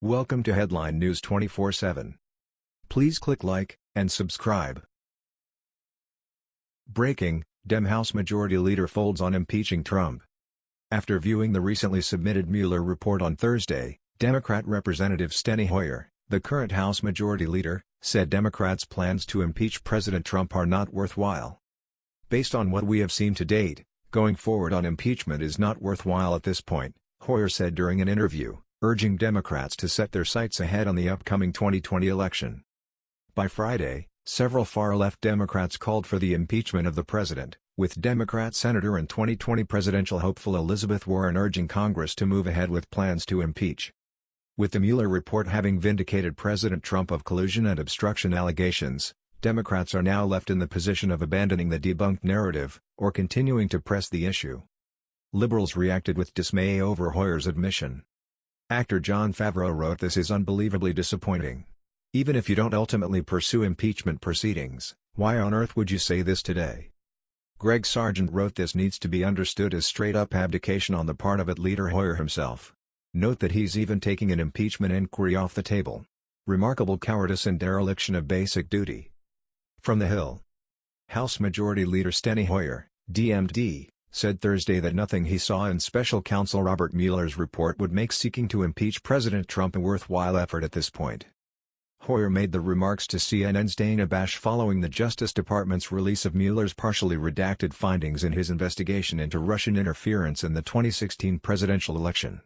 Welcome to Headline News 24/7. Please click like and subscribe. Breaking: Dem House Majority Leader folds on impeaching Trump. After viewing the recently submitted Mueller report on Thursday, Democrat Representative Steny Hoyer, the current House Majority Leader, said Democrats' plans to impeach President Trump are not worthwhile. Based on what we have seen to date, going forward on impeachment is not worthwhile at this point, Hoyer said during an interview, urging Democrats to set their sights ahead on the upcoming 2020 election. By Friday, several far-left Democrats called for the impeachment of the president, with Democrat Senator and 2020 presidential hopeful Elizabeth Warren urging Congress to move ahead with plans to impeach. With the Mueller report having vindicated President Trump of collusion and obstruction allegations, Democrats are now left in the position of abandoning the debunked narrative, or continuing to press the issue. Liberals reacted with dismay over Hoyer's admission. Actor Jon Favreau wrote this is unbelievably disappointing. Even if you don't ultimately pursue impeachment proceedings, why on earth would you say this today? Greg Sargent wrote this needs to be understood as straight-up abdication on the part of it leader Hoyer himself. Note that he's even taking an impeachment inquiry off the table. Remarkable cowardice and dereliction of basic duty. From the Hill. House Majority Leader Steny Hoyer, DMD, said Thursday that nothing he saw in special counsel Robert Mueller's report would make seeking to impeach President Trump a worthwhile effort at this point. Hoyer made the remarks to CNN's Dana Bash following the Justice Department's release of Mueller's partially redacted findings in his investigation into Russian interference in the 2016 presidential election.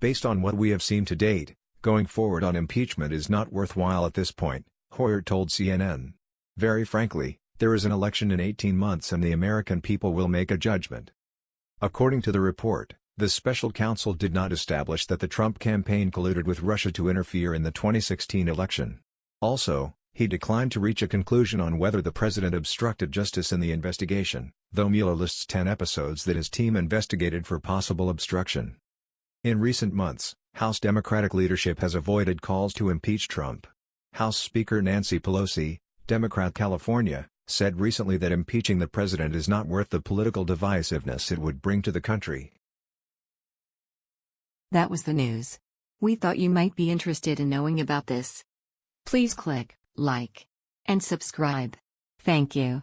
Based on what we have seen to date, going forward on impeachment is not worthwhile at this point, Hoyer told CNN. Very frankly, there is an election in 18 months and the American people will make a judgment. According to the report, the special counsel did not establish that the Trump campaign colluded with Russia to interfere in the 2016 election. Also, he declined to reach a conclusion on whether the president obstructed justice in the investigation, though Mueller lists 10 episodes that his team investigated for possible obstruction. In recent months, House Democratic leadership has avoided calls to impeach Trump. House Speaker Nancy Pelosi, Democrat California, said recently that impeaching the president is not worth the political divisiveness it would bring to the country. That was the news. We thought you might be interested in knowing about this. Please click like and subscribe. Thank you.